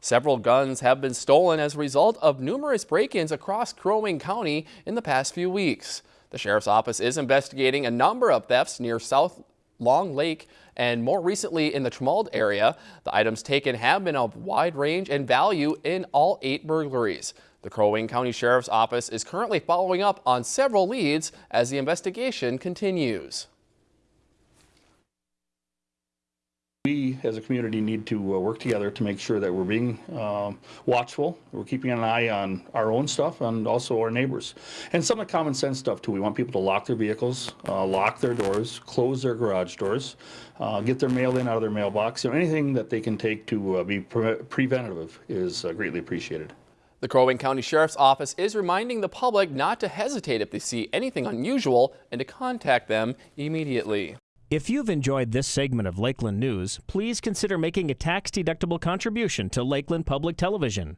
Several guns have been stolen as a result of numerous break-ins across Crow Wing County in the past few weeks. The sheriff's office is investigating a number of thefts near South Long Lake and more recently in the Trommald area. The items taken have been of wide range and value in all eight burglaries. The Crow Wing County Sheriff's Office is currently following up on several leads as the investigation continues. We, as a community, need to uh, work together to make sure that we're being um, watchful, we're keeping an eye on our own stuff and also our neighbors. And some of the common sense stuff too. We want people to lock their vehicles, uh, lock their doors, close their garage doors, uh, get their mail in out of their mailbox. Know, anything that they can take to uh, be pre preventative is uh, greatly appreciated. The Crow Wing County Sheriff's Office is reminding the public not to hesitate if they see anything unusual and to contact them immediately. If you've enjoyed this segment of Lakeland News, please consider making a tax-deductible contribution to Lakeland Public Television.